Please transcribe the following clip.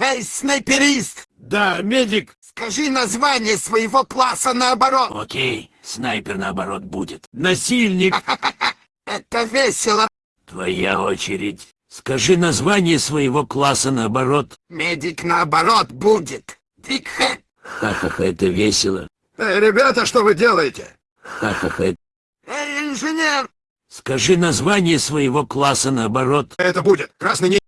Эй, снайперист! Да, медик. Скажи название своего класса наоборот. Окей, снайпер наоборот будет. Насильник. Это весело. Твоя очередь. Скажи название своего класса наоборот. Медик наоборот будет. Дикхэт. Ха-ха-ха, это весело. Эй, ребята, что вы делаете? Ха-ха-ха. Эй, инженер! Скажи название своего класса наоборот. Это будет красный не...